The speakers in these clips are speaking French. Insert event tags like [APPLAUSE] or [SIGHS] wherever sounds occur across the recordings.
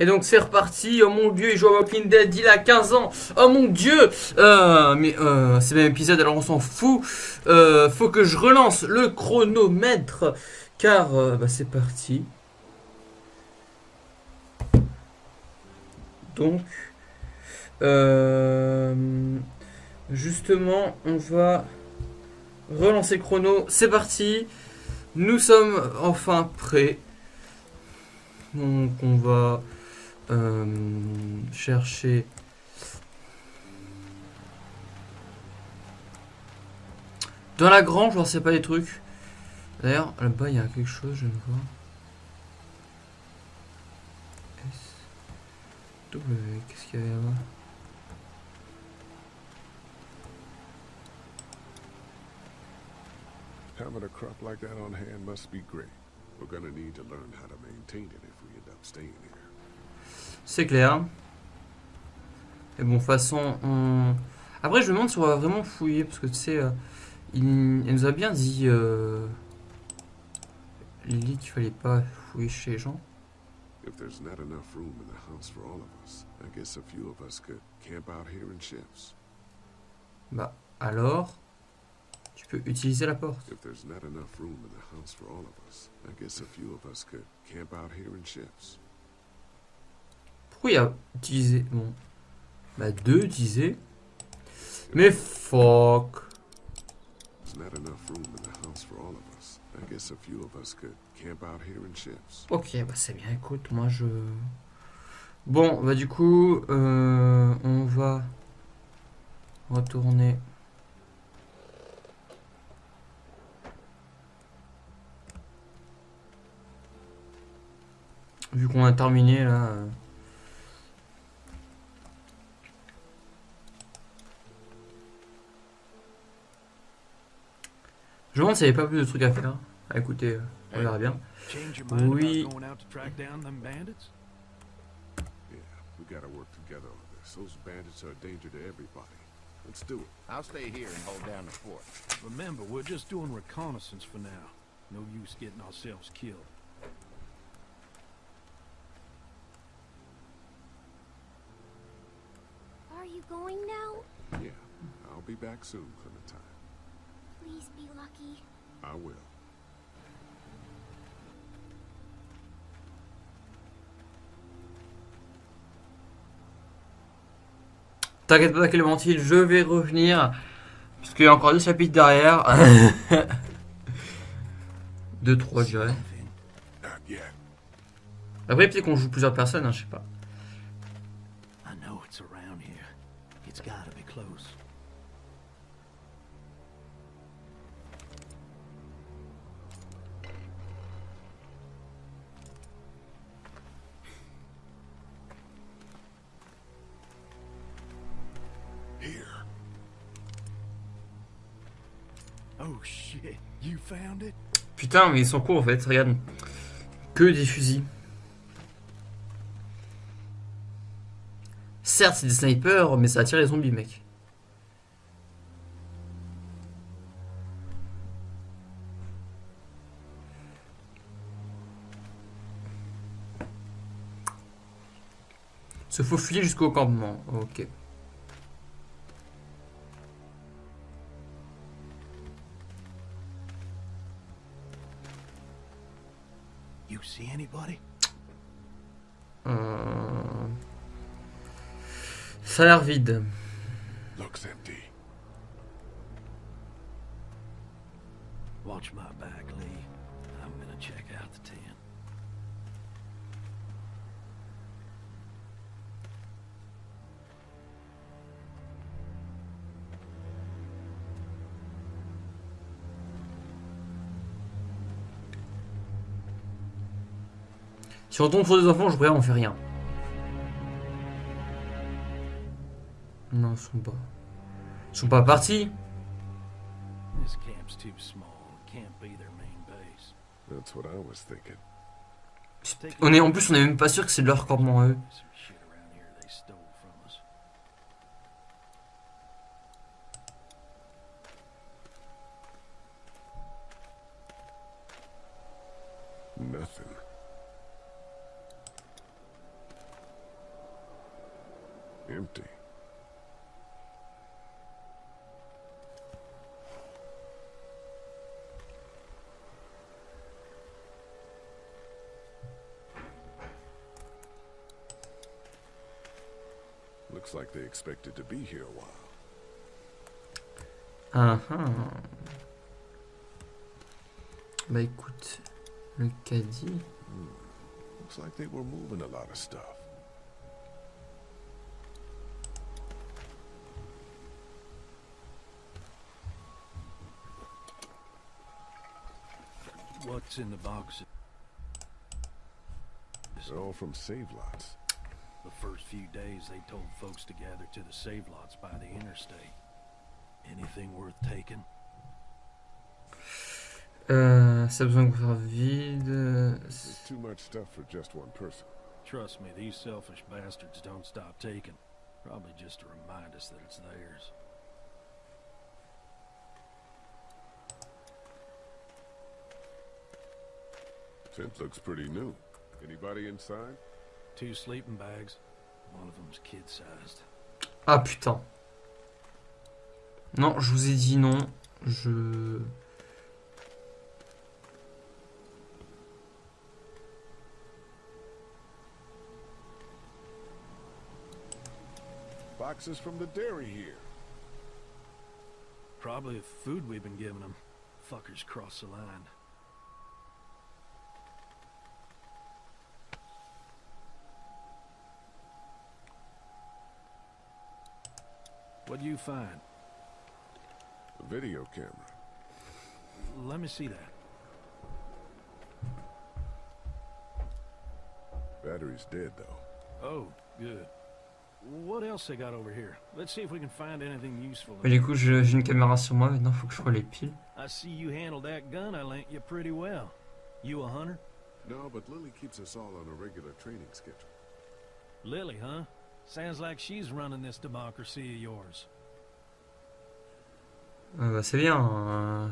Et donc c'est reparti, oh mon dieu, il joue à Walking Dead, il a 15 ans, oh mon dieu euh, Mais euh, c'est même épisode, alors on s'en fout. Euh, faut que je relance le chronomètre, car euh, bah, c'est parti. Donc, justement, on va relancer chrono, c'est parti. Nous sommes enfin prêts. Donc on va euh, chercher dans la grange, je sais pas les trucs. D'ailleurs, là-bas il y a quelque chose, je ne vois. S W, qu'est-ce qu'il y avait là-bas? Having a crop like that on hand must be great. We're gonna need to learn how to maintain it if we end up staying here. C'est clair. Et bon, de toute façon, on... Après, je me demande si on va vraiment fouiller, parce que tu sais, euh, il, elle nous a bien dit, euh, Lily, qu'il fallait pas fouiller chez les gens. If there's not enough room in the house for all of us, I guess a few of us could camp out here in shifts. Bah, alors, tu peux utiliser la porte. If there's not enough room in the house for all of us, I guess a few of us could camp out here in shifts. Pourquoi il y a utilisé Bon, bah, deux utiliser. Mais fuck. There's not enough room in the house for all of us. I guess a few of us could camp out here in shifts. Ok, bah c'est bien, écoute, moi je... Bon, bah du coup, euh, on va retourner... Vu qu'on a terminé là... Je me demande s'il n'y avait pas plus de trucs à faire. Ah, écoutez, euh, on verra bien. Change your mind Oui. about going out to track down them bandits? Yeah, we gotta work together on this. Those bandits are a danger to everybody. Let's do it. I'll stay here and hold down the fort. Remember, we're just doing reconnaissance for now. No use getting ourselves killed. Are you going now? Yeah, I'll be back soon, Clementine. Please be lucky. I will. T'inquiète pas Clémentine, je vais revenir. Parce qu'il y a encore deux chapitres derrière. [LAUGHS] deux, trois, je dirais. Après, peut-être qu'on joue plusieurs personnes, hein, je sais pas. Putain, mais ils sont courts en fait, regarde. Que des fusils. Certes, c'est des snipers, mais ça attire les zombies, mec. Se faufiler jusqu'au campement. Ok. Euh, Ça a l'air vide. Si on tombe sur des enfants, je pourrais on fait rien. Non, ils sont pas. Ils sont pas partis. This camp's too small. It can't be their main base. That's what I was thinking. On est en plus, on est même pas sûr que c'est leur campement à eux. Expected to be here a while. Ah ah. Bah écoute, le caddie. Looks like they were moving a lot of stuff. What's in the boxes? They're all from save lots. The first few days they told folks to gather to the save lots by the interstate. Anything worth taking? Euh, ça a besoin de faire vide. There's too much stuff for just one person. Trust me, these selfish bastards don't stop taking. Probably just to remind us that it's theirs. Tent looks pretty new. Anybody inside? Two sleeping bags. One of them's kid-sized. Ah putain. Non, je vous ai dit non. Je. Boxes from the dairy here. Probably the food we've been giving them. Fuckers cross the line. What'd you find? A video camera. Let me see that. Battery's dead though. Oh, good. What else they got over here? Let's see if we can find anything useful. Mais du coup, j'ai une caméra sur moi, maintenant faut que je les piles. I see you handled that gun I lent you pretty well. You a hunter? No, but Lily keeps us all on a regular training schedule. Lily, huh? Sounds like she's running this democracy of yours. Ah bah c'est bien. euh.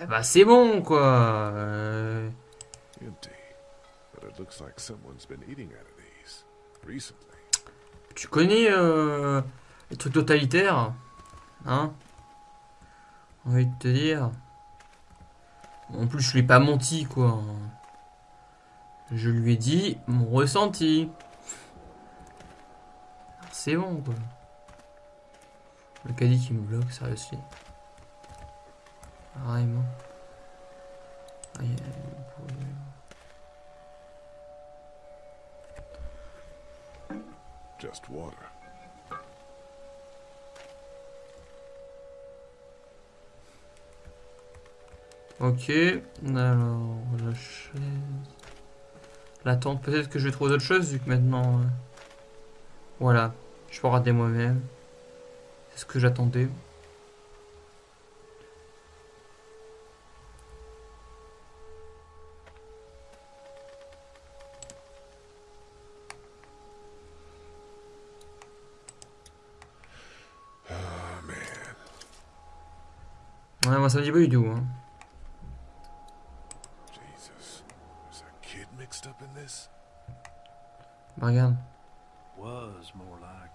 Eh bah c'est bon quoi. Euh, Empty. But it looks like someone's been eating out of these. Recently. Tu connais euh, les trucs totalitaires Hein? Envie de te dire. En plus, je lui ai pas menti, quoi. Je lui ai dit mon ressenti. C'est bon, quoi. Le caddie qui me bloque, sérieusement. Vraiment. Aïe, aïe. Just water. Ok, alors la chaise. La tente, peut-être que je vais trouver d'autres choses vu que maintenant. euh, Voilà, je peux regarder moi-même. C'est ce que j'attendais. Oh man. Ouais, moi ça me dit pas du tout. Hein. Jesus. There's a kid mixed up in this? Bah, regarde. Was more like.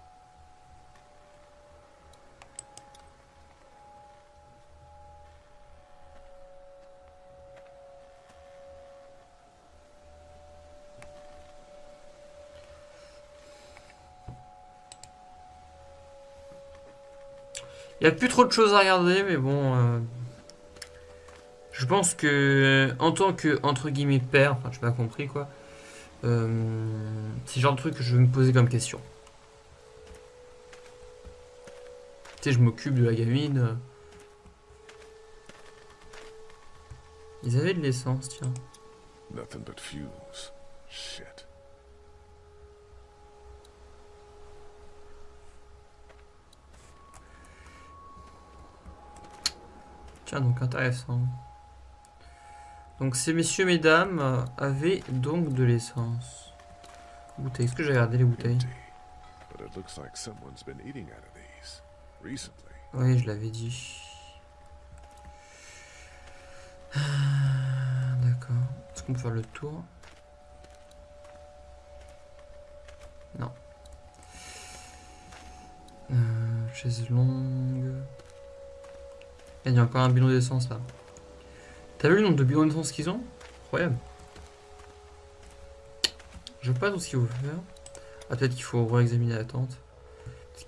Il y a plus trop de choses à regarder, mais bon. euh, Je pense que, en tant que, entre guillemets, père, enfin, j'ai pas compris quoi. Euh, C'est le genre de truc que je vais me poser comme question. Tu sais, je m'occupe de la gamine. euh. Ils avaient de l'essence, tiens. Nothing but. Shit. Tiens, donc intéressant. Donc ces messieurs, mesdames avaient donc de l'essence. Bouteille, est-ce que j'ai regardé les bouteilles? Oui, je l'avais dit. Ah, D'accord. Est-ce qu'on peut faire le tour? Non. Euh, chaise longue. Il y a encore un bidon d'essence là. T'as vu le nombre de d'essence qu'ils ont? Incroyable. Je vois pas tout ce qu'il faut faire. Ah, peut-être qu'il faut réexaminer la tente.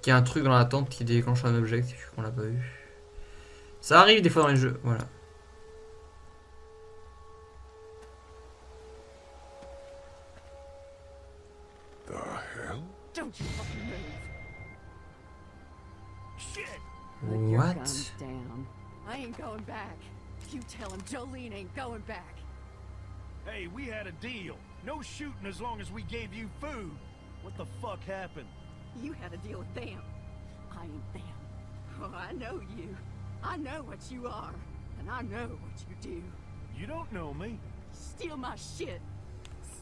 Qu'il y a un truc dans la tente qui déclenche un objectif qu'on l'a pas vu. Ça arrive des fois dans les jeux, voilà. You tell him Jolene ain't going back. Hey, we had a deal. No shooting as long as we gave you food. What the fuck happened? You had a deal with them. I ain't them. Oh, I know you. I know what you are. And I know what you do. You don't know me. Steal my shit.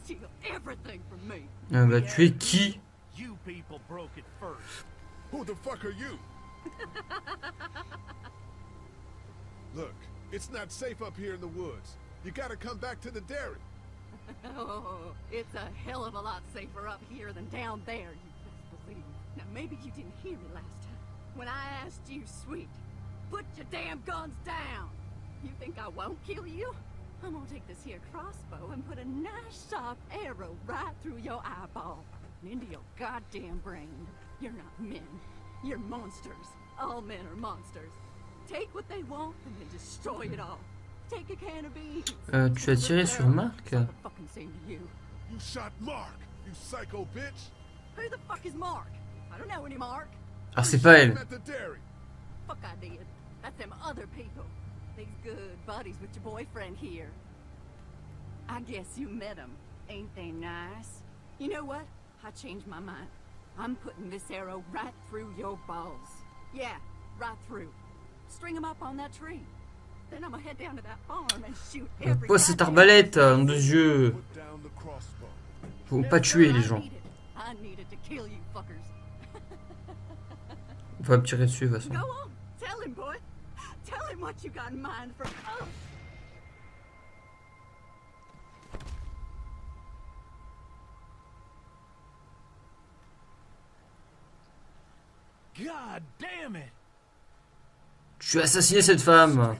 Steal everything from me. Euh, bah, tu es qui You people broke it first. Who the fuck are you? [LAUGHS] Look, it's not safe up here in the woods. You gotta come back to the dairy. [LAUGHS] Oh, it's a hell of a lot safer up here than down there, you best believe. Now, maybe you didn't hear me last time. When I asked you, sweet, put your damn guns down. You think I won't kill you? I'm gonna take this here crossbow and put a nice sharp arrow right through your eyeball and into your goddamn brain. You're not men. You're monsters. All men are monsters. Take what they want and then destroy it all. Take a can of beans. Euh, tu as tiré sur Marc It's not the fucking same to you. You shot Mark, you psycho bitch. Who the fuck is Mark? I don't know any Mark. Ah, c'est pas elle. at the dairy. Fuck I did. That's them other people. These good buddies with your boyfriend here. I guess you met them. Ain't they nice? You know what? I changed my mind. I'm putting this arrow right through your balls. Yeah, right through. String them up on that tree. Then I'm gonna head down to that farm and shoot Euh, every Pose cette arbalète, nom de Dieu. Faut pas tuer les gens. On va me tirer dessus de toute façon. Go on. Tell him, boy. Tell him what you got in mind for us. God damn it! Tu as assassiné cette femme.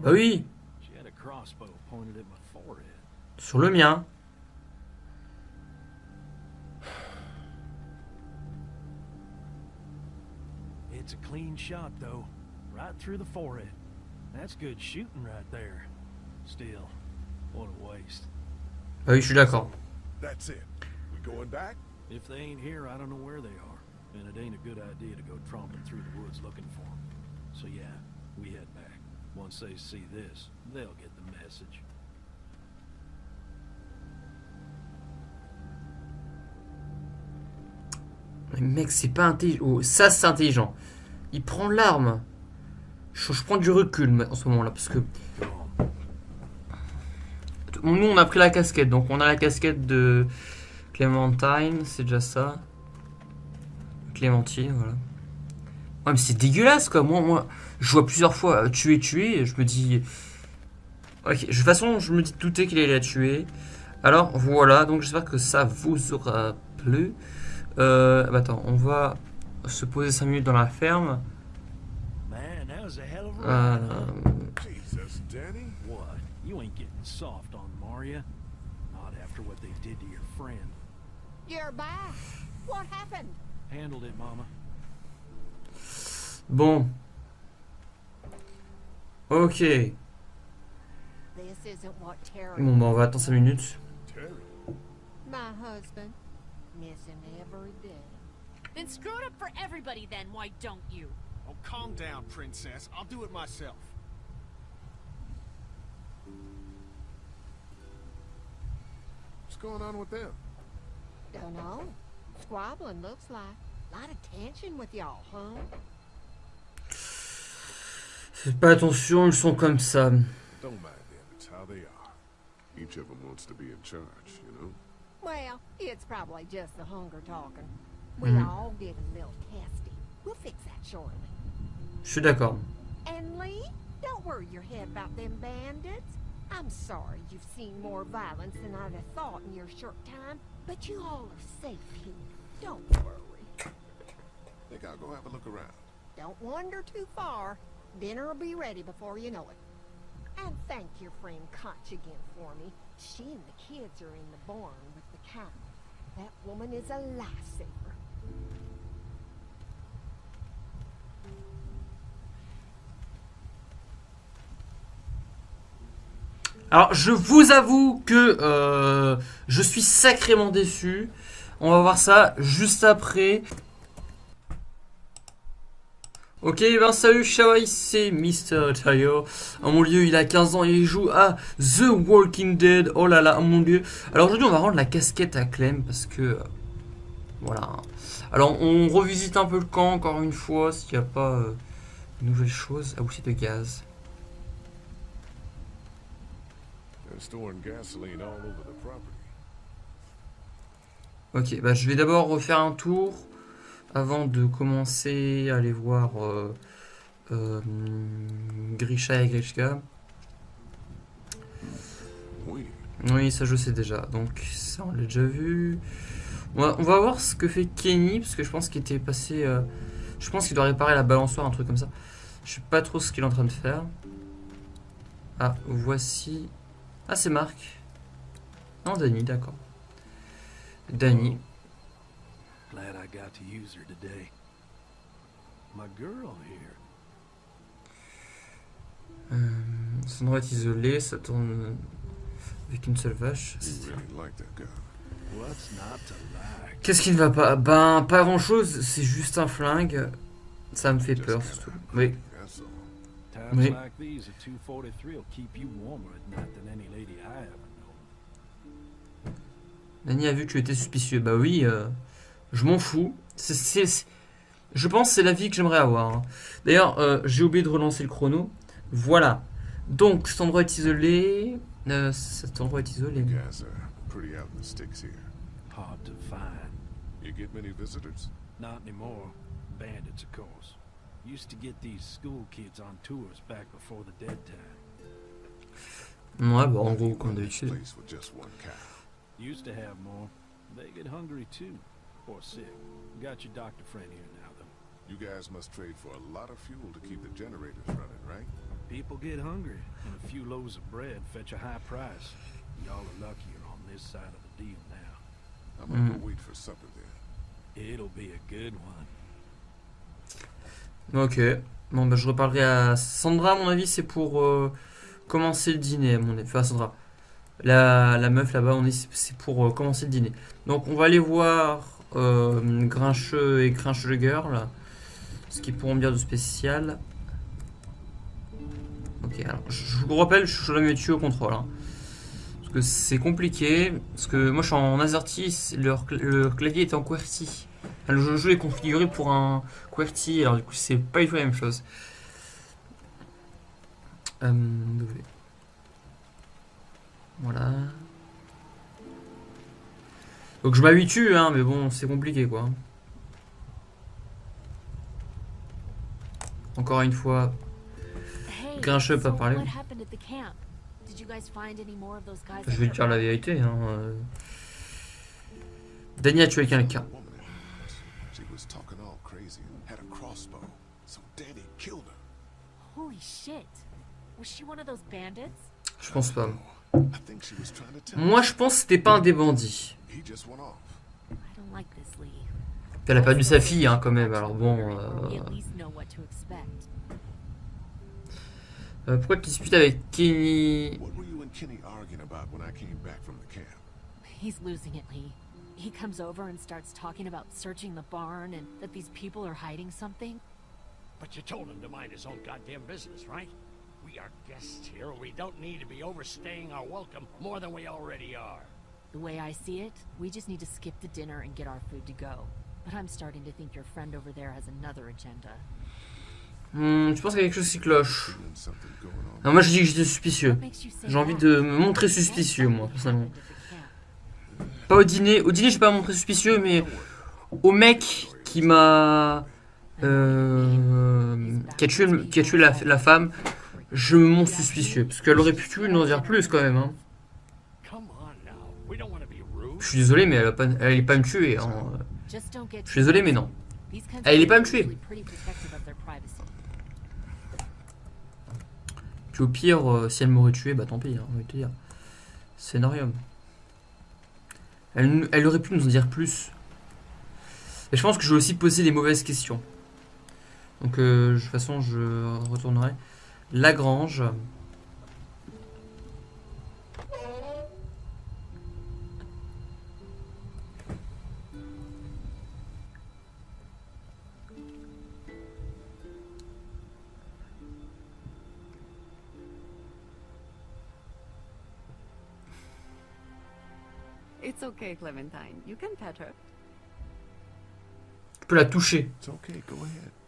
Bah oui, sur le mien. It's a clean shot, though. Right through the forehead. That's good shooting right there. Still, what a waste. Bah oui, je suis d'accord. That's it. We going back? If they ain't here, I don't know where they are. And it ain't a good idea to go tromping through the woods looking for them. So yeah, we head back. Once they see this, they'll get the message. Mais mec, c'est pas intelligent. Oh, ça, c'est intelligent. Il prend l'arme. Je, je prends du recul en ce moment-là parce que nous on a pris la casquette, donc on a la casquette de Clémentine, c'est déjà ça. Clémentine, voilà. Ouais, mais c'est dégueulasse quoi. Moi, moi, je vois plusieurs fois euh, tuer, tuer, et je me dis. Ok, de toute façon, je me dis douter qu'il allait la tuer. Alors voilà, donc j'espère que ça vous aura plu. Euh, bah, attends, on va se poser 5 minutes dans la ferme. Euh, ride. huh? Jesus, Danny. What? You ain't getting soft on Maria. Not after what they did to your friend. You're back. What happened? Handled it, Mama. bon. Ok. This isn't what Terry, Bon, bah, on va attendre 5 minutes. My husband, miss him every day. Then screw it up for everybody then, why don't you? Oh, calm down, princess. I'll do it myself. What's going on with them? Don't know. Squabbling looks like. A lot of tension with y'all, huh? Faites pas attention, ils sont comme ça. Don't mind them. It's how they are. Each of them wants to be in charge, you know? Well, it's probably just the hunger talking. We Mhm. all get a little testy. We'll fix that shortly. Je suis d'accord. And Lee, don't worry your head about them bandits. I'm sorry you've seen more violence than I'd have thought in your short time, but you all are safe here. Don't worry. Think I'll go have a look around. Don't wander too far. Dinner will be ready before you know it. And thank your friend Koch again for me. She and the kids are in the barn with the cow. That woman is a lifesaver. Alors, je vous avoue que euh, je suis sacrément déçu. On va voir ça juste après. Ok, ben salut Shawai, c'est Mr. Tayo. Oh mon dieu, il a 15 ans et il joue à The Walking Dead. Oh là là, oh mon dieu. Alors aujourd'hui, on va rendre la casquette à Clem parce que... voilà. Alors, on revisite un peu le camp encore une fois, s'il n'y a pas euh, de nouvelles choses. Ah oui, de gaz. Gasoline all over the property. Ok, bah je vais d'abord refaire un tour avant de commencer à aller voir euh, euh, Grisha et Grishka. Oui. Oui, ça je sais déjà, donc ça on l'a déjà vu. On va, on va voir ce que fait Kenny, parce que je pense qu'il était passé... euh, je pense qu'il doit réparer la balançoire, un truc comme ça. Je sais pas trop ce qu'il est en train de faire. Ah, voici... Ah, c'est Marc. Non, Danny, d'accord. Danny. Glad I got to use her today. My girl here. Euh, son endroit est isolé, ça tourne avec une seule vache. Qu'est-ce qui ne va pas? Ben, pas grand chose, c'est juste un flingue. Ça me fait peur, surtout. Oui. Oui. Danny a vu que tu étais suspicieux. Bah oui, euh, je m'en fous. Je pense que c'est la vie que j'aimerais avoir. hein. D'ailleurs, euh, j'ai oublié de relancer le chrono. Voilà. Donc, cet endroit est isolé. Euh, cet endroit est isolé. You guys are pretty out in the sticks here. Hard to find. You get many visitors? Not anymore. Bandits, of course. Used to get these school kids on tours back before the dead time. Ouais, bah en gros, comme d'habitude. Used to have more. They get hungry too. Or sick. Got your doctor friend here now, though. You guys must trade for a lot of fuel to keep the generators running, right? People get hungry, and a few loaves of bread fetch a high price. Y'all are luckier on this side of the deal now. I'm gonna Mm. go wait for supper then. It'll be a good one. Ok. Bon, bah je reparlerai à Sandra, à mon avis, c'est pour euh, commencer le dîner, à mon avis. Enfin, Sandra. La, meuf là-bas, on est, c'est pour euh, commencer le dîner. Donc, on va aller voir euh, Grincheux et Grincheux Girl. Ce qu'ils pourront dire de spécial. Ok, alors, je vous rappelle, je suis la tuer au contrôle. hein. Parce que c'est compliqué. Parce que moi, je suis en AZERTY, leur, le clavier est en QWERTY. Le jeu est configuré pour un QWERTY, alors du coup, c'est pas du tout la même chose. Euh. Voilà. Donc je m'habitue, hein, mais bon, c'est compliqué, quoi. Encore une fois, Grincheux pas parlé. What happened at the camp? Did you guys find any more of those guys? je vais te dire la vérité. Hein. euh. Danny a tué quelqu'un. Woman in the house. She was talking all crazy and had a crossbow. So Danny killed her. Holy shit! Was she one of those bandits? Je pense pas. I think she was trying to tell Moi, je pense que c'était pas un des bandits. Elle a perdu sa fille, hein, quand même. Alors bon. Euh, euh, pourquoi tu disputes avec Kenny? He's losing it, Lee. He comes over and starts talking about searching the barn and that these people are hiding something. But you told him to mind his own goddamn business, right? We are guests here. We don't need to be overstaying our welcome more than we already are. The way I see it, we just need to skip the dinner and get our food to go. But I'm starting to think your friend over there has another agenda. Hmm, je pense qu'il y a quelque chose qui cloche. Non, moi, je dis que j'étais suspicieux. J'ai envie de me montrer suspicieux, moi, personnellement. Pas au dîner. Au dîner, je vais pas me montrer suspicieux, mais au mec qui m'a. Euh, qui a tué, qui a tué la, la femme. Je me montre suspicieux. Parce qu'elle aurait pu nous en dire plus quand même. Hein. Je suis désolé, mais elle, a pas, allait pas me tuer. hein. Je suis désolé, mais non. Elle est pas me tuer. Puis au pire, euh, si elle m'aurait tué, bah tant pis, hein, on va te dire. Scénarium. Elle, elle aurait pu nous en dire plus. Et je pense que je vais aussi poser des mauvaises questions. Donc, euh, de toute façon, je retournerai. Lagrange. It's okay, Clementine. You can pet her. Tu peux la toucher. It's okay, go ahead.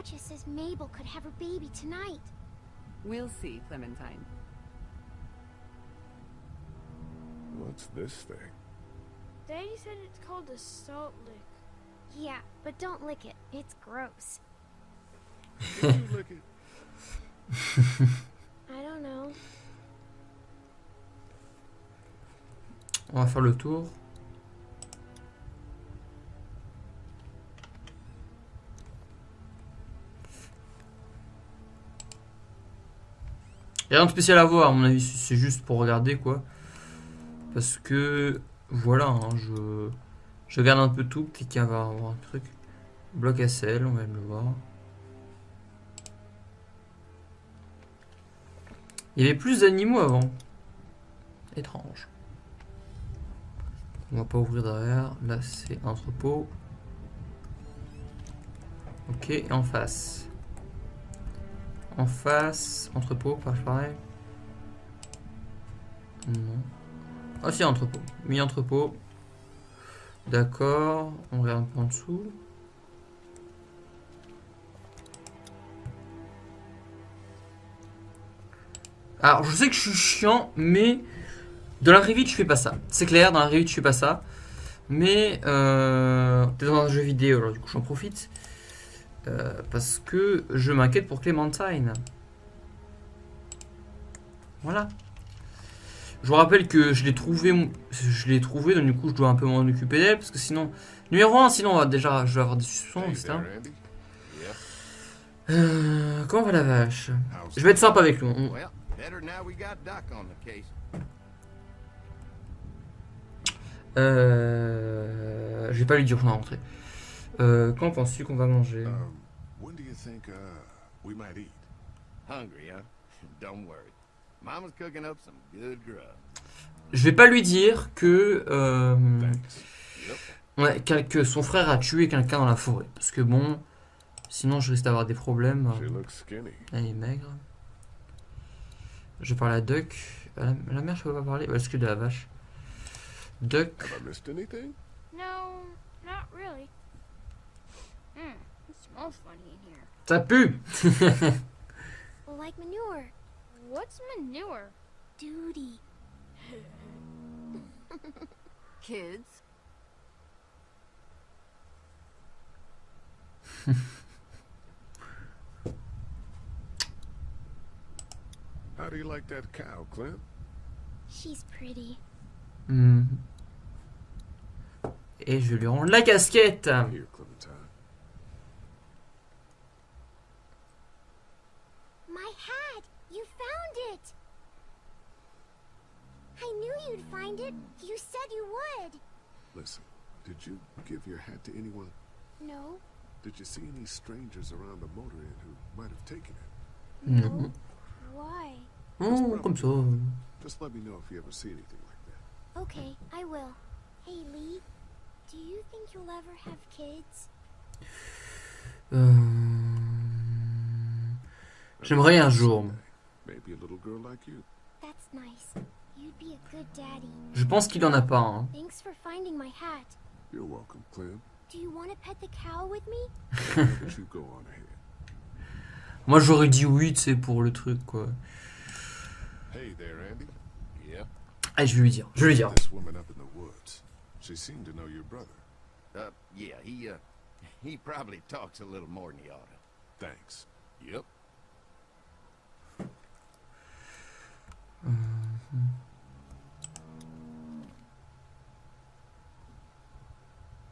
Katya says Mabel could have her baby tonight. We'll see, Clementine. What's this thing? Daddy said it's called a salt lick. Yeah, but don't lick it. It's gross. Did you lick it? [LAUGHS] I don't know. On va faire le tour. A rien de spécial à voir, à mon avis, c'est juste pour regarder quoi. Parce que voilà, hein, je, je regarde un peu tout, peut-être qu'il va avoir un truc. Bloc SL, on va le voir. Il y avait plus d'animaux avant. Étrange. On va pas ouvrir derrière. Là, c'est entrepôt. Ok, et en face. En face, entrepôt, pareil. Non. Ah entrepôt. Mi entrepôt. D'accord. On regarde en dessous. Alors, je sais que je suis chiant, mais dans la revue, je fais pas ça. C'est clair, dans la revue, je fais pas ça. Mais euh, t'es dans un jeu vidéo, alors du coup, j'en profite. Euh, parce que je m'inquiète pour Clémentine. Voilà. Je vous rappelle que je l'ai trouvé, je l'ai trouvé, donc du coup, je dois un peu m'en occuper d'elle, parce que sinon, numéro 1, sinon, on va déjà, je vais avoir des suspicions, etc. Euh, comment va la vache? Je vais être sympa avec lui. on-. Euh, je vais pas lui dire qu'on va rentrer. Euh, quand penses-tu qu'on va manger? Um, when do you think uh, we might eat? Hungry, huh? [LAUGHS] Don't worry. Mama's cooking up some good grub. Je vais pas lui dire que, euh, Thanks. ouais, quel- que son frère a tué quelqu'un dans la forêt. Parce que bon, sinon je risque d'avoir des problèmes. She looks skinny. Elle est maigre. Je parle à Duck. À la, mère, je peux pas parler? Ouais, Est-ce que de la vache? Duck. Have I missed anything? No, not really. Hmm, smells funny in here. Ça pue Like manure. What's manure? Duty. Kids, How do you like that cow, Clint? She's pretty. Hmm. Et je lui rends la casquette Here. I knew you'd find it. You said you would. Listen, did you give your hat to anyone? No. Did you see any strangers around the motor inn who might have taken it? Non. Mm-hmm. Why? Oh, comme ça. Just let me know if you ever see anything like that. Okay, I will. Hey, Lee. Do you think you'll ever have kids? Euh, J'aimerais un jour. Maybe a little girl like you. That's nice. You'd be a good daddy. Je pense qu'il en a pas. hein. Thanks for finding my hat. You're welcome, Clem. Do you want to pet the cow with me? Why don't you go on ahead? [LAUGHS] Moi j'aurais dit oui, tu sais, pour le truc quoi. Hey there, Andy. Yep. Allez, je vais lui dire. Je vais lui dire. This woman up in the woods. She seemed to know your brother. Uh, yeah, he, uh, he probably talks a little more than he ought to. Thanks. Yep.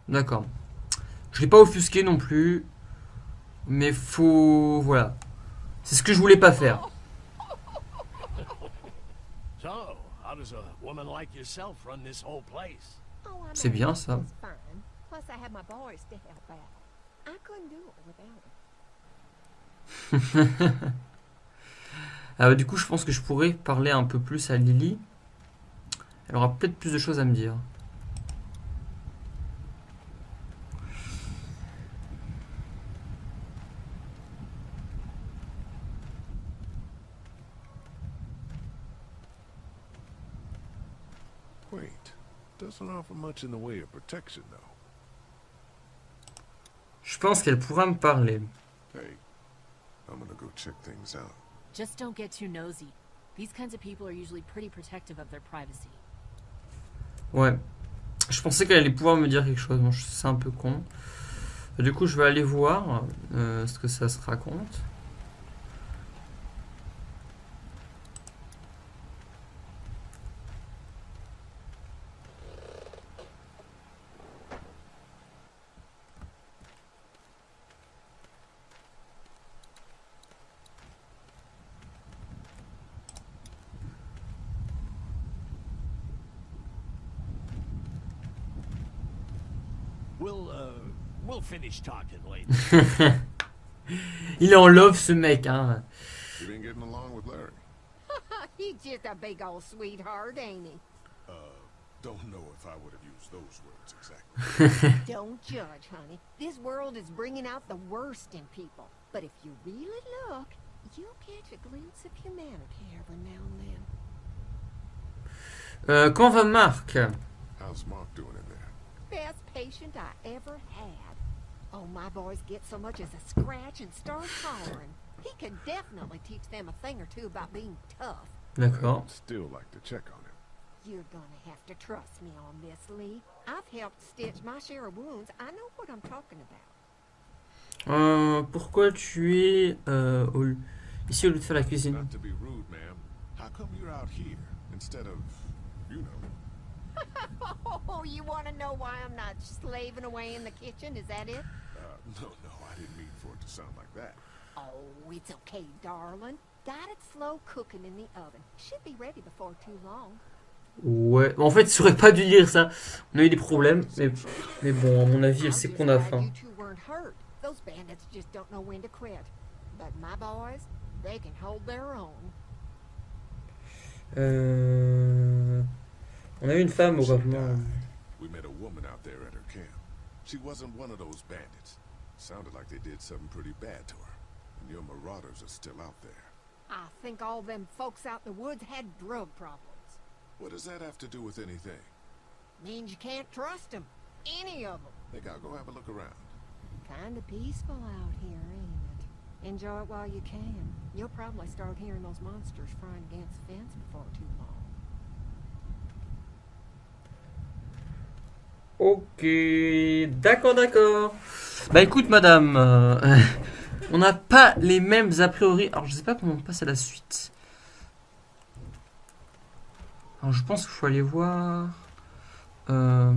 D'accord. Je l'ai pas offusqué non plus. Mais faut... Voilà. C'est ce que je voulais pas faire. So, how does a woman like yourself run this whole place? Oh, I C'est bien, ça. them. [LAUGHS] Ah bah, du coup, je pense que je pourrais parler un peu plus à Lily. Elle aura peut-être plus de choses à me dire. Doesn't offer much in the way of protection, though. Je pense qu'elle pourra me parler. Hey, I'm gonna go check things out. Just don't get too nosy. These kinds of people are usually pretty protective of their privacy. Ouais. Je pensais qu'elle allait pouvoir me dire quelque chose. Bon, c'est un peu con. Du coup, je vais aller voir euh, ce que ça se raconte. We'll, uh, we'll finish talking later. [LAUGHS] Il est en love, ce mec. Hein. You been getting along with Larry? [LAUGHS] He's just a big old sweetheart, ain't he? Uh, don't know if I would have used those words exactly. [LAUGHS] Don't judge, honey. This world is bringing out the worst in people. But if you really look, you'll catch a glimpse of humanity every now and then. Euh, quand va Marc How's Mark doing in there? Best patient I ever had. Oh, my boys get so much as a scratch and start hollering. He can definitely teach them a thing or two about being tough. D'accord. I'd still like to check on him. You're gonna have to trust me on this, Lee. I've helped stitch my share of wounds. I know what I'm talking about. Euh, pourquoi tu es euh, au- ici au lieu de faire la cuisine Not to be rude, ma'am. How come you're out here instead of, you know? Oh, you want to know why I'm not slaving away in the kitchen? Is that it? Uh, no, no, I didn't mean for it to sound like that. Oh, it's okay, darling. Got it slow cooking in the oven. Should be ready before too long. Ouais. En fait, tu aurais pas dû dire ça. On a eu des problèmes, mais, mais bon, à mon avis, elle sait qu'on a faim. You two weren't hurt. Those bandits just don't know when to quit. But my boys, they can hold their own. Euh... On a eu une femme au She gouvernement. died. We met a woman out there at her camp. She wasn't one of those bandits. Sounded like they did something pretty bad to her. And your marauders are still out there. I think all them folks out in the woods had drug problems. What does that have to do with anything? Means you can't trust them. Any of them. Think I'll go have a look around. Kinda peaceful out here, ain't it? Enjoy it while you can. You'll probably start hearing those monsters frying against the fence before too long. Ok, d'accord, d'accord. Bah écoute, madame, euh, [LAUGHS] on n'a pas les mêmes a priori. Alors, je sais pas comment on passe à la suite. Alors, je pense qu'il faut aller voir. Euh,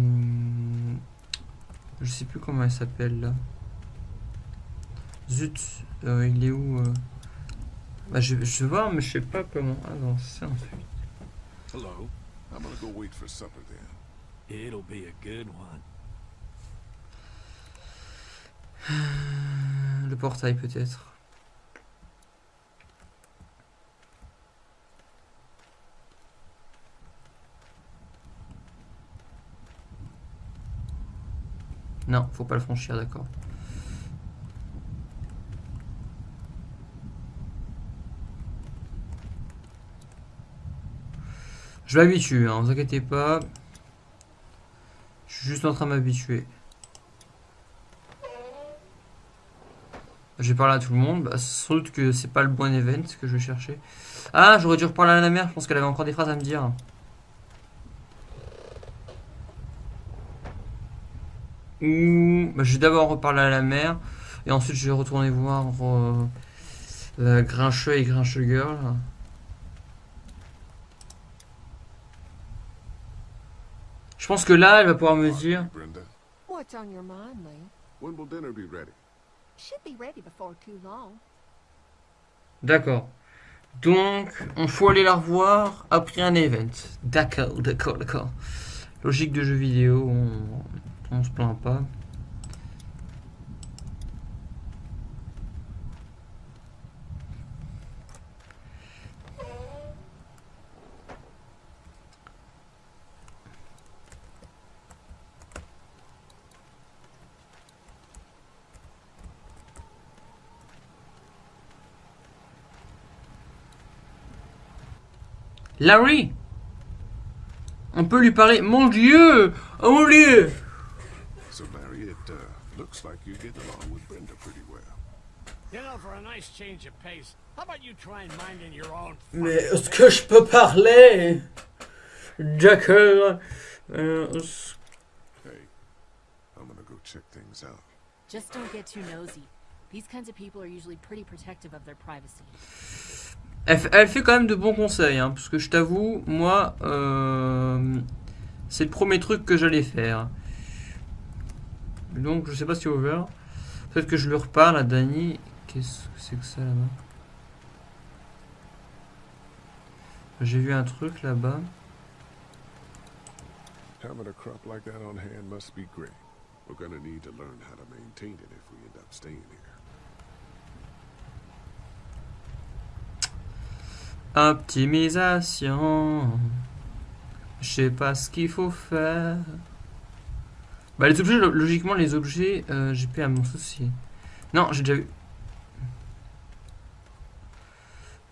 je sais plus comment elle s'appelle là. Zut, euh, il est où euh? Bah, je, vais voir, mais je sais pas comment avancer ensuite. Hello. I'm gonna go wait for supper then. It'll be a good one. [SIGHS] Le portail peut-être. Non, faut pas le franchir, d'accord. Je m'habitue, hein, vous inquiétez pas. Juste en train de m'habituer. J'ai parlé à tout le monde. Bah, sans doute que c'est pas le bon event que je vais chercher. Ah, j'aurais dû reparler à la mère. Je pense qu'elle avait encore des phrases à me dire. Ou bah, je vais d'abord reparler à la mère. Et ensuite je vais retourner voir euh, la Grincheux et Grincheux Girl. Pense que là, elle va pouvoir me dire. Brenda, What's on your mind, Lee? when will dinner be ready? Should be ready before too long. D'accord. Donc, on faut aller la revoir après un event. D'accord, d'accord, d'accord. Logique de jeu vidéo, on, on se plaint pas. Larry On peut lui parler. Mon Dieu Oh mon Dieu So, Larry, it uh, looks like you get along with Brenda pretty well. You know, for a nice change of pace, how about you try and mind in your own Mais est-ce que je peux parler D'accord. Euh, Hey, I'm gonna go check things out. Just don't get too nosy. These kinds of people are usually pretty protective of their privacy. Elle, fait- elle fait quand même de bons conseils, hein, parce que je t'avoue, moi, euh, c'est le premier truc que j'allais faire. Donc, je sais pas si over. Peut-être que je lui reparle à Danny. Qu'est-ce que c'est que ça là-bas? J'ai vu un truc là-bas. Having a crop like that on hand must be great. We're gonna need to learn how to maintain it if we end up staying here. Optimisation. Je sais pas ce qu'il faut faire. Bah les objets, lo- logiquement les objets, euh, j'ai plus à m'en soucier. Non, j'ai déjà. Euh,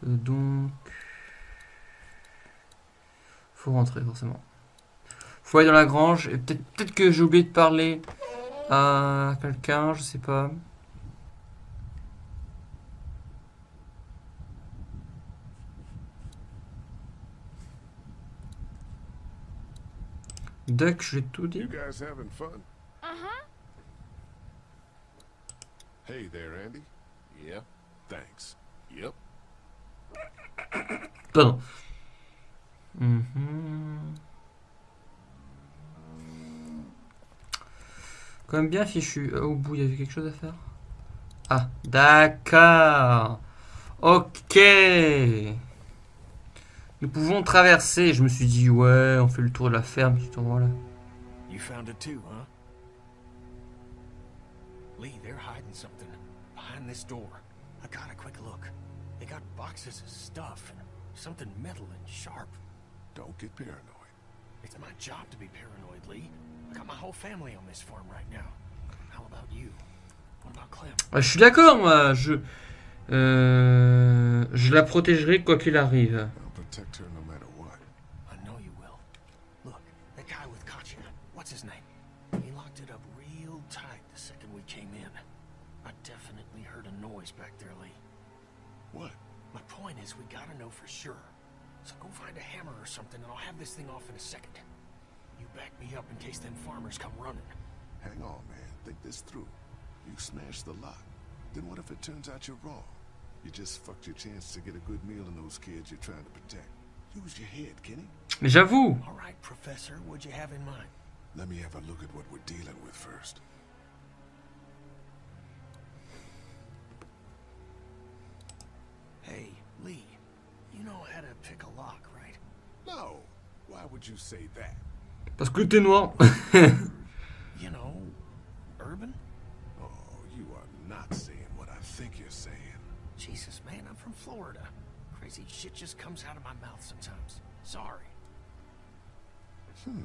donc... Faut rentrer forcément. Faut aller dans la grange. Et peut-être peut que j'ai oublié de parler à quelqu'un, je sais pas. Duck, j'ai tout dit. You guys having fun? Uh-huh. Hey there, Andy. Yeah. Thanks. Yep. Pardon. Mhm. Quand même bien fichu. Euh, Au bout, il y avait quelque chose à faire? Ah, d'accord. Ok. Nous pouvons traverser. Je me suis dit, ouais, on fait le tour de la ferme. Tu te vois là. You found it too, huh? Lee, they're hiding something behind this door. I got a quick look. They got boxes of stuff and something metal and sharp. Don't get paranoid. It's my job to be paranoid, Lee. I got my whole family on this farm right now. How about you? What about Clem? Ah, je suis d'accord, moi. Je, euh, je la protégerai quoi qu'il arrive. Protect her no matter what. I know you will. Look, that guy with Katya, what's his name? He locked it up real tight the second we came in. I definitely heard a noise back there, Lee. What? My point is, we gotta know for sure. So go find a hammer or something, and I'll have this thing off in a second. You back me up in case them farmers come running. Hang on, man. Think this through. You smashed the lock. Then what if it turns out you're wrong? You just fucked your chance to get a good meal in those kids you're trying to protect. Use your head, Kenny. J'avoue. All right, Professor, what'd you have in mind? Let me have a look at what we're dealing with first. Hey, Lee, you know how to pick a lock, right? No. Why would you say that? Parce que t'es noir. [LAUGHS] You know, urban? Oh, you are not saying what I think you're saying. Jesus, man, I'm from Florida. Crazy shit just comes out of my mouth sometimes. Sorry. Hmm.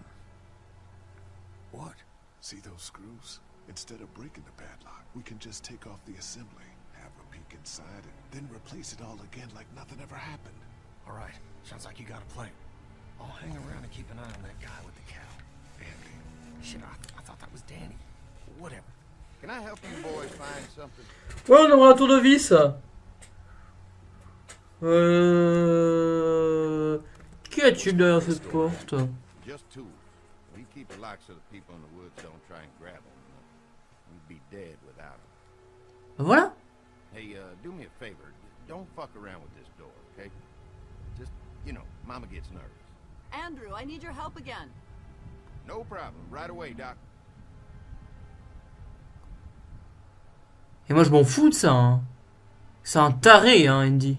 What? See those screws? Instead of breaking the padlock, we can just take off the assembly, have a peek inside, and then replace it all again like nothing ever happened. All right, sounds like you got a plan. I'll hang around and keep an eye on that guy with the cow. Andy. Shit, I, I thought that was Danny. Whatever. Can I help you boys find something? Ouais, on aura un tournevis. Euh... Qu'y a-t-il derrière cette porte? Just tools. We keep a lock so the people in the woods don't try and grab them. We'd be dead without him. Voilà. Hey, uh, do me a favor. Don't fuck around with this door, okay? Just, you know, Mama gets nervous. Andrew, I need your help again. No problem. Right away, Doc. Et moi je m'en fous de ça. hein. C'est un taré, hein, Andy.